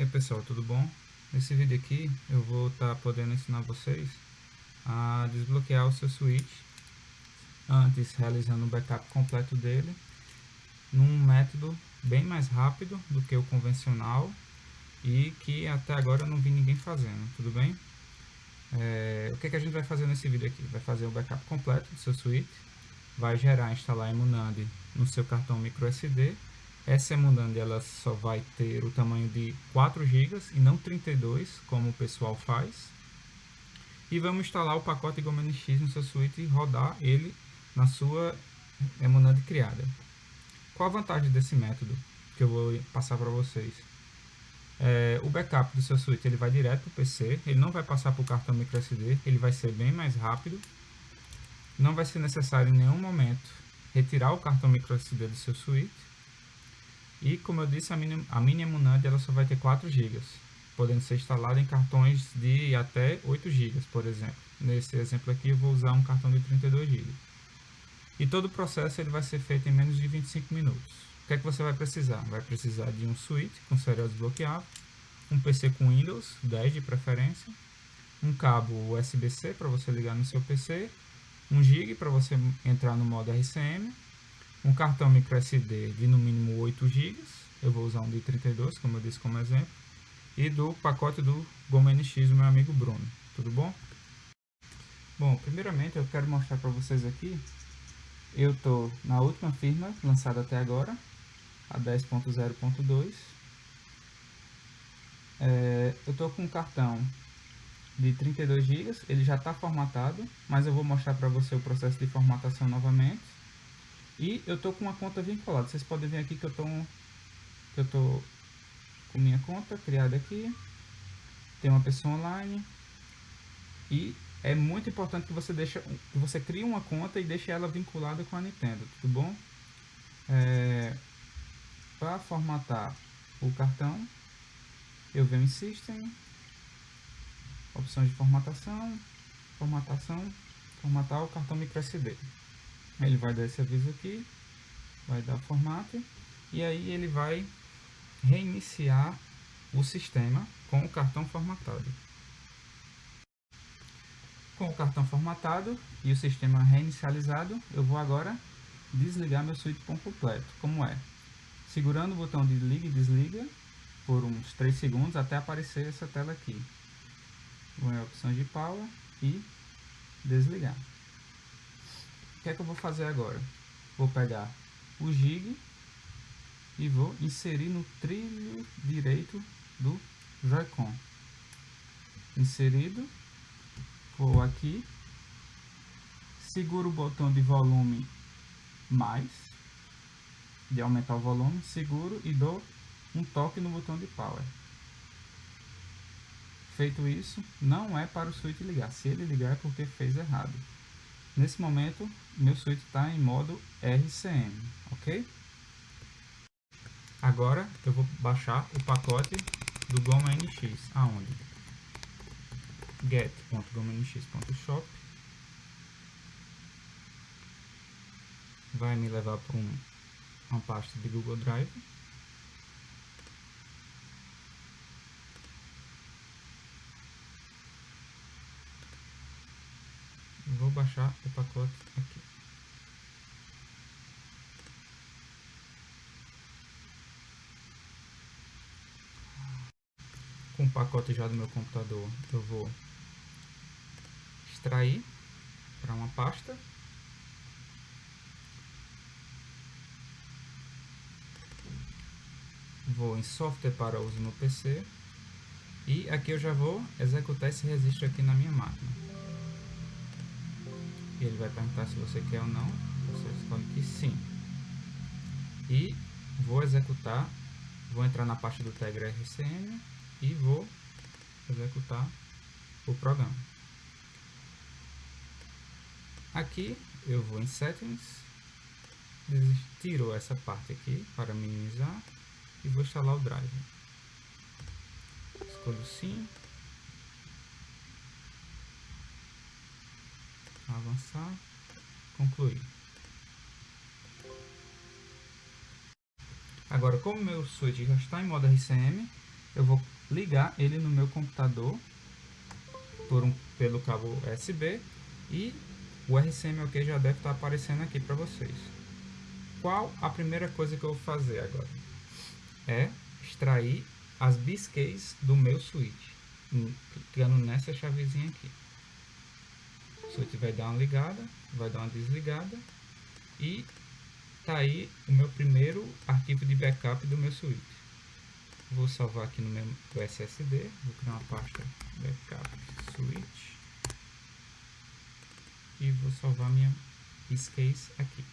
E aí pessoal, tudo bom? Nesse vídeo aqui eu vou estar tá podendo ensinar vocês a desbloquear o seu switch antes realizando o backup completo dele num método bem mais rápido do que o convencional e que até agora eu não vi ninguém fazendo, tudo bem? É, o que, que a gente vai fazer nesse vídeo aqui? Vai fazer o backup completo do seu switch, vai gerar, instalar a Emunandi no seu cartão microSD essa Emunandi ela só vai ter o tamanho de 4 GB e não 32, como o pessoal faz. E vamos instalar o pacote GoMNX no seu suíte e rodar ele na sua Emunandi criada. Qual a vantagem desse método que eu vou passar para vocês? É, o backup do seu suíte ele vai direto para o PC, ele não vai passar por cartão microSD, ele vai ser bem mais rápido. Não vai ser necessário em nenhum momento retirar o cartão microSD do seu suíte e como eu disse, a mini, a mini Emunand ela só vai ter 4 GB, podendo ser instalada em cartões de até 8 GB, por exemplo. Nesse exemplo aqui eu vou usar um cartão de 32 GB. E todo o processo ele vai ser feito em menos de 25 minutos. O que é que você vai precisar? Vai precisar de um switch com serial desbloqueável, um PC com Windows 10 de preferência, um cabo USB-C para você ligar no seu PC, 1 GB para você entrar no modo RCM, um cartão microSD de no mínimo 8 GB, eu vou usar um de 32, como eu disse como exemplo, e do pacote do Goma NX do meu amigo Bruno, tudo bom? Bom, primeiramente eu quero mostrar para vocês aqui, eu estou na última firma lançada até agora, a 10.0.2, é, eu estou com um cartão de 32 GB, ele já está formatado, mas eu vou mostrar para você o processo de formatação novamente. E eu tô com uma conta vinculada. Vocês podem ver aqui que eu tô, que eu tô com minha conta criada aqui. Tem uma pessoa online. E é muito importante que você deixe, que você crie uma conta e deixe ela vinculada com a Nintendo, tudo bom? É, Para formatar o cartão, eu venho em System, opções de formatação, formatação, formatar o cartão microSD ele vai dar esse aviso aqui, vai dar formato, e aí ele vai reiniciar o sistema com o cartão formatado. Com o cartão formatado e o sistema reinicializado, eu vou agora desligar meu switch completo, como é? Segurando o botão de liga e desliga por uns 3 segundos até aparecer essa tela aqui. Vou em opções de power e desligar. O que é que eu vou fazer agora? Vou pegar o gig e vou inserir no trilho direito do Joy-Con. Inserido, vou aqui, seguro o botão de volume mais, de aumentar o volume, seguro e dou um toque no botão de power. Feito isso, não é para o switch ligar. Se ele ligar é porque fez errado. Nesse momento, meu switch está em modo RCM, ok? Agora eu vou baixar o pacote do Goma NX, aonde? get.gomanx.shop vai me levar para um, uma pasta de Google Drive baixar o pacote aqui. Com o pacote já do meu computador, eu vou extrair para uma pasta. Vou em software para uso no PC. E aqui eu já vou executar esse registro aqui na minha máquina ele vai perguntar se você quer ou não, você escolhe que sim. E vou executar, vou entrar na parte do Tegra RCM e vou executar o programa. Aqui eu vou em Settings, tiro essa parte aqui para minimizar e vou instalar o drive. Escolho sim, avançar, concluir. Agora, como meu switch já está em modo RCM, eu vou ligar ele no meu computador por um, pelo cabo USB e o RCM OK já deve estar aparecendo aqui para vocês. Qual a primeira coisa que eu vou fazer agora? É extrair as biscays do meu switch, clicando nessa chavezinha aqui. O switch vai dar uma ligada, vai dar uma desligada e tá aí o meu primeiro arquivo de backup do meu switch. Vou salvar aqui no meu SSD, vou criar uma pasta backup switch e vou salvar minha case aqui.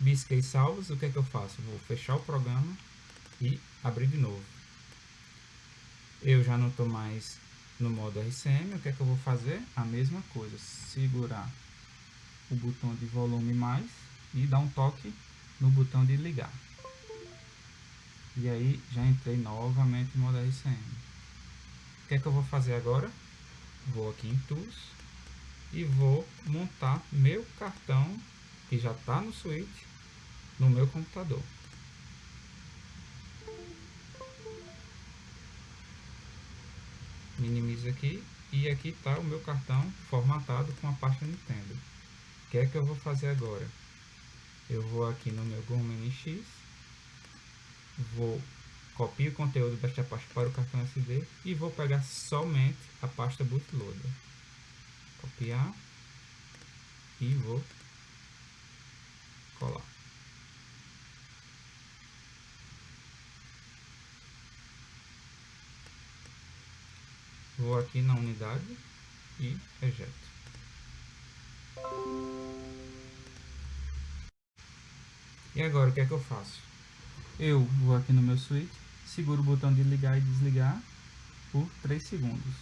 Biscay salvos, o que é que eu faço? Vou fechar o programa e abrir de novo. Eu já não estou mais no modo RCM, o que é que eu vou fazer? A mesma coisa, segurar o botão de volume mais e dar um toque no botão de ligar. E aí já entrei novamente no modo RCM. O que é que eu vou fazer agora? Vou aqui em Tools e vou montar meu cartão que já está no switch no meu computador. Minimizo aqui e aqui está o meu cartão formatado com a pasta Nintendo. O que é que eu vou fazer agora? Eu vou aqui no meu GOM NX, vou copiar o conteúdo desta pasta para o cartão SD e vou pegar somente a pasta bootloader. Copiar e vou colar. Vou aqui na unidade e rejeto. E agora o que é que eu faço? Eu vou aqui no meu switch, seguro o botão de ligar e desligar por 3 segundos.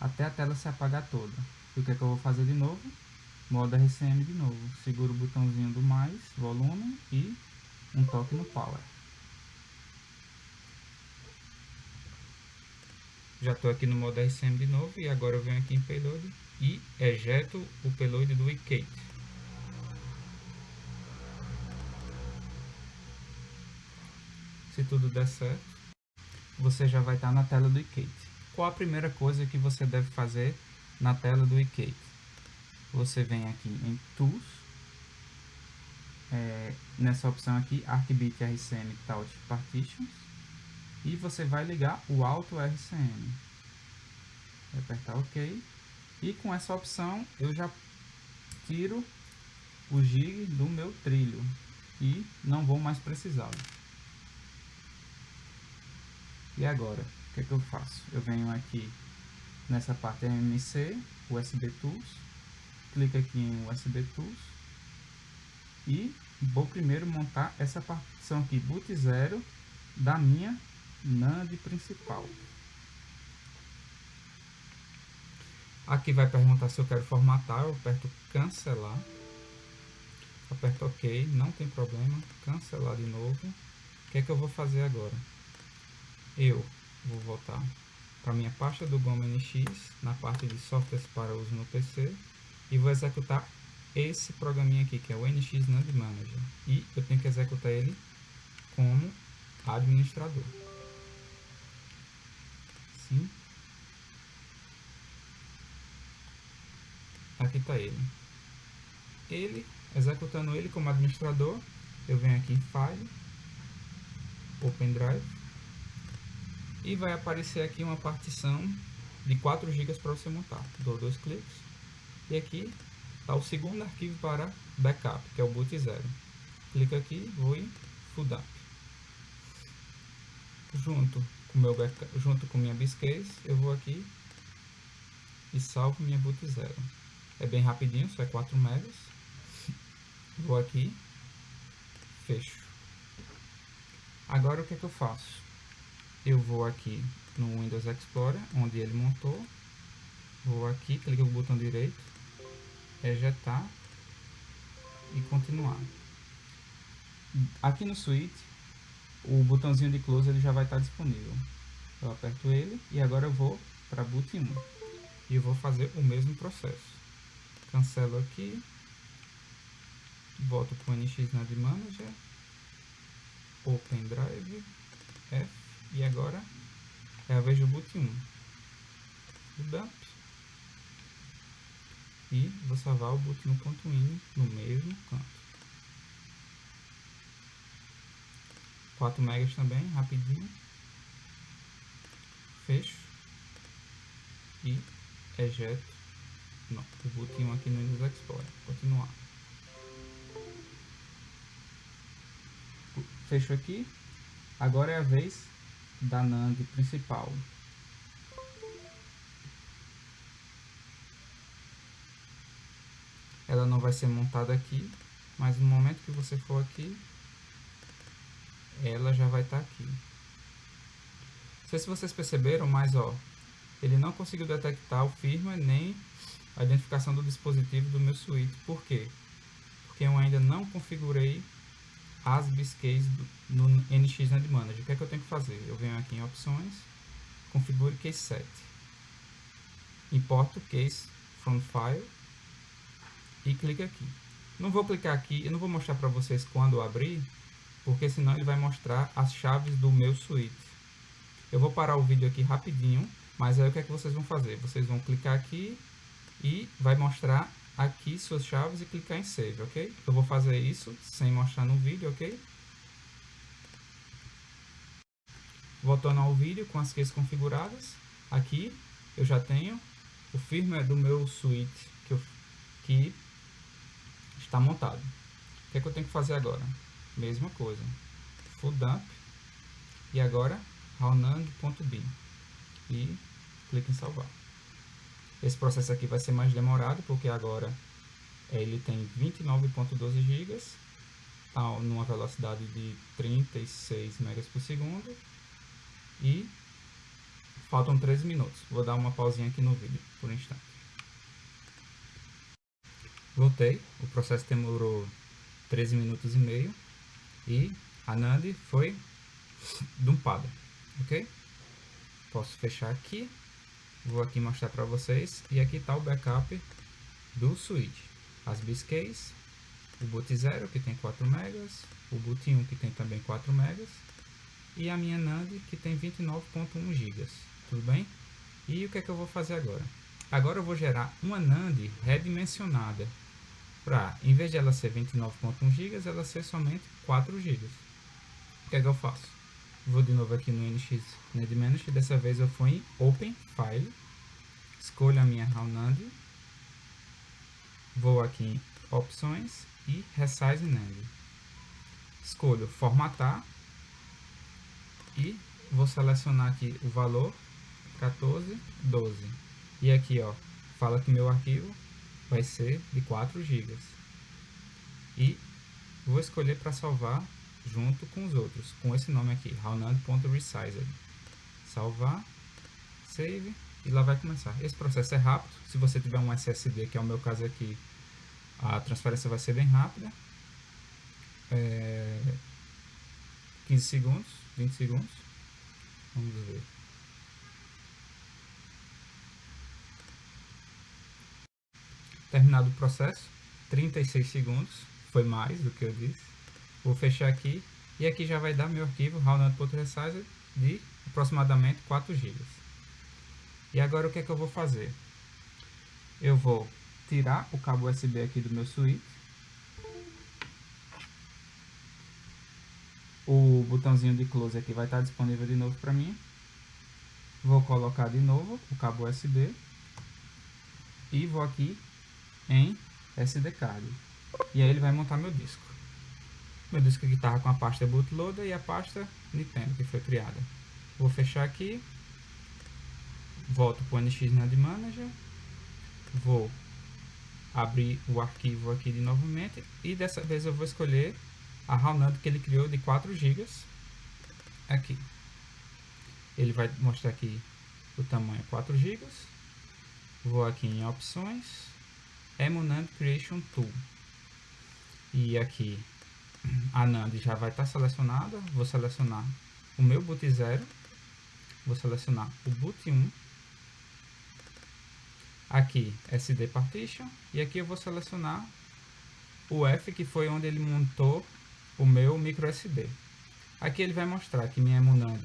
Até a tela se apagar toda. E o que é que eu vou fazer de novo? Modo RCM de novo. Seguro o botãozinho do mais, volume e um toque no power. Já estou aqui no modo RCM de novo e agora eu venho aqui em Payload e ejeto o payload do iKate. Se tudo der certo, você já vai estar na tela do iKate. Qual a primeira coisa que você deve fazer na tela do iKate? Você vem aqui em Tools, é, nessa opção aqui, ArcBit RCM Touch Partitions, e você vai ligar o Auto RCM. Vou apertar OK. E com essa opção eu já tiro o gig do meu trilho e não vou mais precisá-lo. E agora, o que, é que eu faço? Eu venho aqui nessa parte MMC, USB Tools, clico aqui em USB Tools e vou primeiro montar essa partição aqui boot 0 da minha NAND principal. Aqui vai perguntar se eu quero formatar, eu aperto cancelar. Aperto OK, não tem problema, cancelar de novo. O que é que eu vou fazer agora? Eu vou voltar para minha pasta do GOM NX, na parte de softwares para uso no PC, e vou executar esse programinha aqui, que é o NX NAND Manager. E eu tenho que executar ele como administrador assim. Aqui está ele. Ele, executando ele como administrador, eu venho aqui em File, Open Drive, e vai aparecer aqui uma partição de 4 GB para você montar. Dou dois cliques, e aqui está o segundo arquivo para backup, que é o boot 0. Clico aqui, vou em FUDAP. Junto com meu backup, junto com minha biscase, eu vou aqui e salvo minha boot 0. É bem rapidinho, só é 4 megas. Vou aqui, fecho. Agora o que, é que eu faço? Eu vou aqui no Windows Explorer, onde ele montou. Vou aqui, clico no botão direito, ejetar e continuar. Aqui no Suite, o botãozinho de close ele já vai estar disponível. Eu aperto ele e agora eu vou para boot 1 e vou fazer o mesmo processo. Cancelo aqui, volto para o NX Manager, Open Drive, F, e agora é a vez do boot 1. O dump. E vou salvar o boot 1.ini no mesmo canto. 4 megas também, rapidinho. Fecho. E ejeto. Não, o 1 aqui no Windows Explorer. Continuar. Fecho aqui. Agora é a vez da NAND principal. Ela não vai ser montada aqui, mas no momento que você for aqui, ela já vai estar tá aqui. Não sei se vocês perceberam, mas ó, ele não conseguiu detectar o firmware nem a identificação do dispositivo do meu switch. Por quê? Porque eu ainda não configurei as biscays no NX Land Manager. O que é que eu tenho que fazer? Eu venho aqui em opções, configure case set. Importo case from file e clique aqui. Não vou clicar aqui, eu não vou mostrar para vocês quando abrir, porque senão ele vai mostrar as chaves do meu suíte. Eu vou parar o vídeo aqui rapidinho, mas aí o que é que vocês vão fazer? Vocês vão clicar aqui e vai mostrar aqui suas chaves e clicar em Save, ok? Eu vou fazer isso sem mostrar no vídeo, ok? Voltando ao vídeo com as keys configuradas, aqui eu já tenho o firmware do meu suite que, eu, que está montado. O que, é que eu tenho que fazer agora? Mesma coisa, full dump e agora raunang.bin e clique em salvar. Esse processo aqui vai ser mais demorado, porque agora ele tem 29.12 GB, numa velocidade de 36 megas por segundo e faltam 13 minutos. Vou dar uma pausinha aqui no vídeo por um instante. Voltei, o processo demorou 13 minutos e meio e a NAND foi dumpada, ok? Posso fechar aqui Vou aqui mostrar para vocês. E aqui está o backup do switch. As biscays, o boot 0 que tem 4 megas, o boot 1 que tem também 4 megas e a minha NAND que tem 29.1 gigas. Tudo bem? E o que é que eu vou fazer agora? Agora eu vou gerar uma NAND redimensionada para, em vez de ela ser 29.1 gigas, ela ser somente 4 gigas. O que é que eu faço? Vou de novo aqui no NX NAND Manager, dessa vez eu fui em Open File, escolho a minha RAW vou aqui em Opções e Resize NAND. Escolho Formatar e vou selecionar aqui o valor 1412. E aqui ó, fala que meu arquivo vai ser de 4 GB. E vou escolher para salvar junto com os outros, com esse nome aqui, raunand.resized. Salvar, save e lá vai começar. Esse processo é rápido, se você tiver um SSD, que é o meu caso aqui, a transferência vai ser bem rápida. É, 15 segundos, 20 segundos. Vamos ver. Terminado o processo, 36 segundos, foi mais do que eu disse. Vou fechar aqui e aqui já vai dar meu arquivo round.resize de aproximadamente 4 GB. E agora o que é que eu vou fazer? Eu vou tirar o cabo USB aqui do meu switch. O botãozinho de close aqui vai estar disponível de novo para mim. Vou colocar de novo o cabo USB. E vou aqui em SD card. E aí ele vai montar meu disco. Meu disco aqui estava com a pasta bootloader e a pasta Nintendo que foi criada. Vou fechar aqui. Volto para o NX NAND Manager. Vou abrir o arquivo aqui de novamente. E dessa vez eu vou escolher a RAW NAND que ele criou de 4 GB. Aqui. Ele vai mostrar aqui o tamanho 4 GB. Vou aqui em opções. Emunand Creation Tool. E aqui a NAND já vai estar tá selecionada. Vou selecionar o meu boot 0. Vou selecionar o boot 1. Aqui SD Partition. E aqui eu vou selecionar o F, que foi onde ele montou o meu micro SD. Aqui ele vai mostrar que minha Emunand,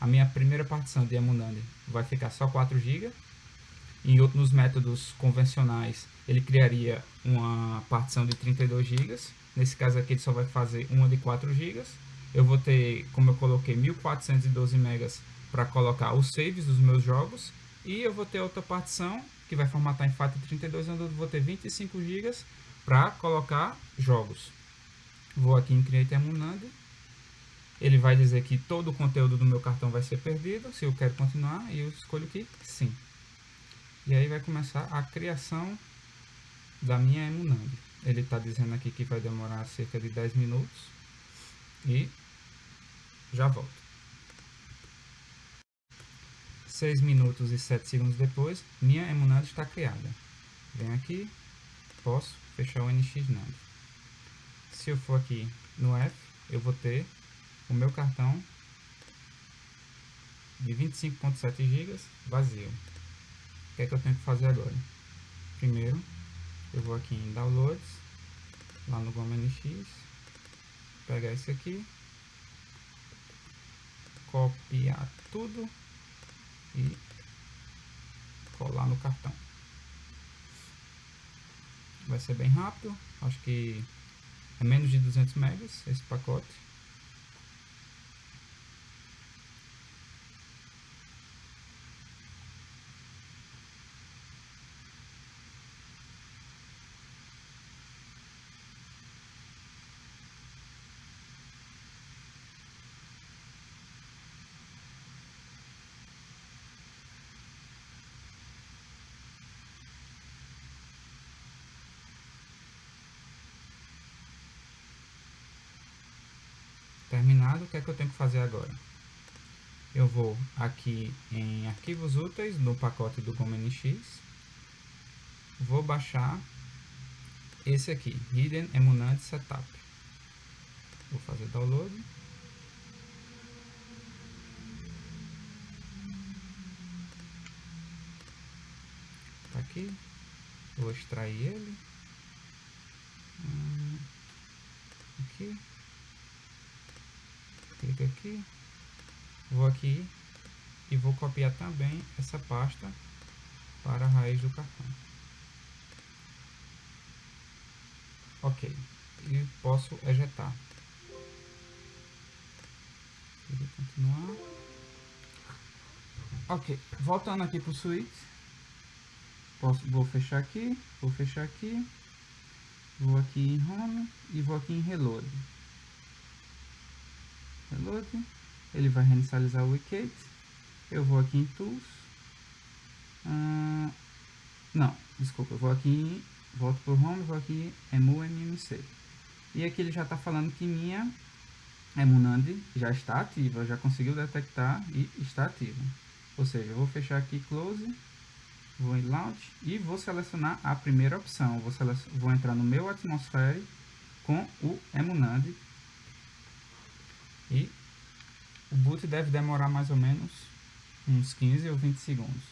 a minha primeira partição de Emunand vai ficar só 4 GB. Em outros métodos convencionais, ele criaria uma partição de 32 GB. Nesse caso aqui, ele só vai fazer uma de 4 GB. Eu vou ter, como eu coloquei, 1412 MB para colocar os saves dos meus jogos. E eu vou ter outra partição que vai formatar em FAT32, onde eu vou ter 25 GB para colocar jogos. Vou aqui em Create Emunand. Ele vai dizer que todo o conteúdo do meu cartão vai ser perdido, se eu quero continuar, e eu escolho que sim. E aí vai começar a criação da minha Emunand. Ele está dizendo aqui que vai demorar cerca de 10 minutos. E já volto. 6 minutos e 7 segundos depois, minha Emunand está criada. Venho aqui, posso fechar o NX Se eu for aqui no F, eu vou ter o meu cartão de 25.7 GB vazio. O que é que eu tenho que fazer agora? Primeiro, eu vou aqui em Downloads, lá no Goma NX, pegar esse aqui, copiar tudo e colar no cartão vai ser bem rápido, acho que é menos de 200 megas esse pacote. Terminado, o que é que eu tenho que fazer agora? Eu vou aqui em arquivos úteis, no pacote do GomNX, vou baixar esse aqui, Hidden Emunant Setup. Vou fazer download. Tá aqui. Vou extrair ele. Hum, aqui clique aqui, vou aqui e vou copiar também essa pasta para a raiz do cartão. Ok, e posso ejetar. Vou continuar. Ok, voltando aqui para o suíte, posso, vou fechar aqui, vou fechar aqui, vou aqui em Home e vou aqui em Reload reload, ele vai reinicializar o wicket, eu vou aqui em tools, ah, não, desculpa, eu vou aqui, volto para o home, vou aqui em MMC, e aqui ele já está falando que minha Emunand já está ativa, já conseguiu detectar e está ativa. Ou seja, eu vou fechar aqui Close, vou em Launch e vou selecionar a primeira opção. Vou, vou entrar no meu Atmosphere com o Emunand e o boot deve demorar mais ou menos uns 15 ou 20 segundos.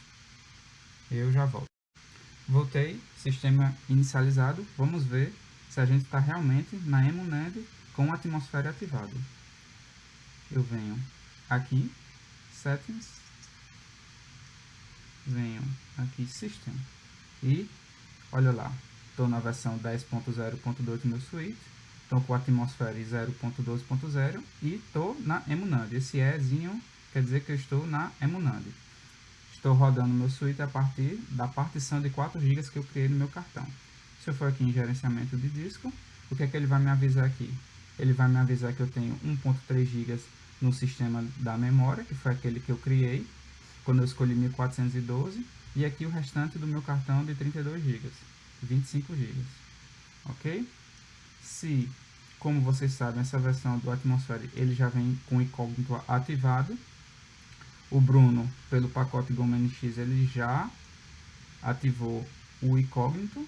Eu já volto. Voltei, sistema inicializado. Vamos ver se a gente está realmente na Emunand com a atmosfera ativada. Eu venho aqui, Settings, venho aqui System e olha lá, estou na versão 10.0.2 do meu suíte Estou com a atmosfera 0.12.0 e estou na Emunand. Esse Ezinho quer dizer que eu estou na Emunand. Estou rodando meu suíte a partir da partição de 4 GB que eu criei no meu cartão. Se eu for aqui em gerenciamento de disco, o que é que ele vai me avisar aqui? Ele vai me avisar que eu tenho 1.3 GB no sistema da memória, que foi aquele que eu criei quando eu escolhi 1412, e aqui o restante do meu cartão de 32 GB, 25 GB. Ok? Se, como vocês sabem, essa versão do Atmosphere ele já vem com o incógnito ativado, o Bruno, pelo pacote Goma NX, ele já ativou o incógnito,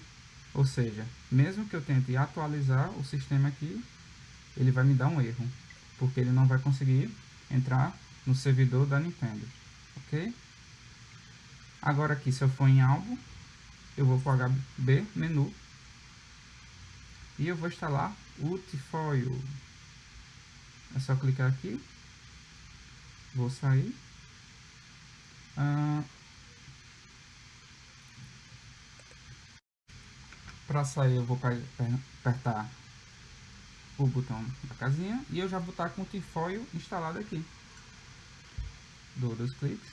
ou seja, mesmo que eu tente atualizar o sistema aqui, ele vai me dar um erro, porque ele não vai conseguir entrar no servidor da Nintendo, ok? Agora aqui, se eu for em álbum, eu vou para o HB menu, E eu vou instalar o Tifoil. É só clicar aqui. Vou sair. Ah, Para sair eu vou apertar o botão da casinha e eu já vou estar com o Tifoil instalado aqui. Dou dois cliques.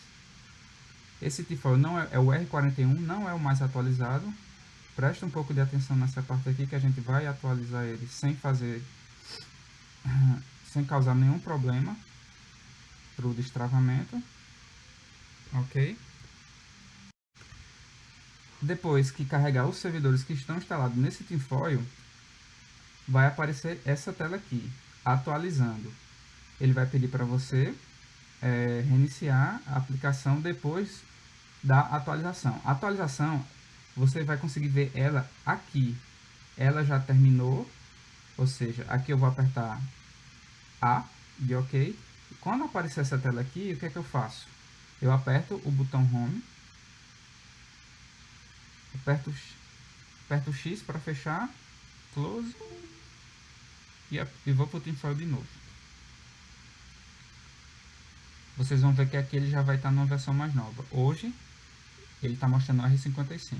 Esse Tifoil não é, é o R41, não é o mais atualizado. Presta um pouco de atenção nessa parte aqui que a gente vai atualizar ele sem fazer, sem causar nenhum problema para o destravamento. Ok? Depois que carregar os servidores que estão instalados nesse tinfoil, vai aparecer essa tela aqui, atualizando. Ele vai pedir para você é, reiniciar a aplicação depois da atualização. A atualização, você vai conseguir ver ela aqui. Ela já terminou, ou seja, aqui eu vou apertar A de OK. Quando aparecer essa tela aqui, o que é que eu faço? Eu aperto o botão Home aperto, aperto X para fechar, close e, e vou para o tinfoil de novo. Vocês vão ver que aqui ele já vai estar numa versão mais nova. Hoje ele está mostrando R55,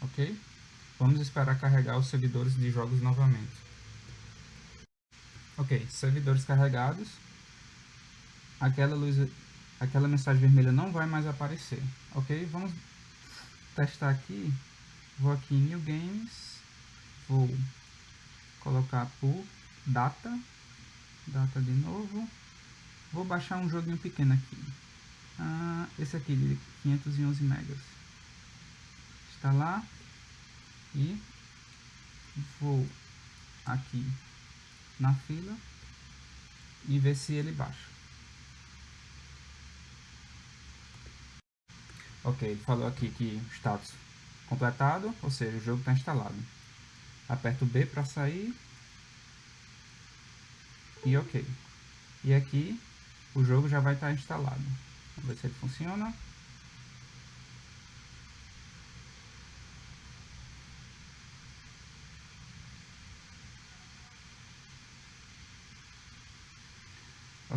ok? Vamos esperar carregar os servidores de jogos novamente. Ok, servidores carregados. Aquela luz, aquela mensagem vermelha não vai mais aparecer, ok? Vamos testar aqui, vou aqui em New Games, vou colocar por data, data de novo, vou baixar um joguinho pequeno aqui, ah, esse aqui de 511 megas, instalar e vou aqui na fila e ver se ele baixa. Ok, ele falou aqui que status completado, ou seja, o jogo está instalado. Aperto B para sair. E ok. E aqui o jogo já vai estar tá instalado. Vamos ver se ele funciona.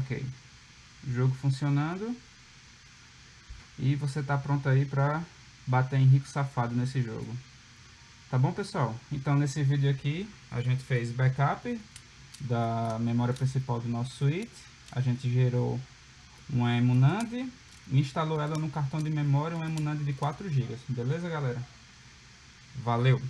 Ok. Jogo funcionando. E você está pronto aí para bater em rico safado nesse jogo. Tá bom, pessoal? Então, nesse vídeo aqui, a gente fez backup da memória principal do nosso suíte. A gente gerou uma Emunand e instalou ela no cartão de memória, uma Emunand de 4 GB. Beleza, galera? Valeu!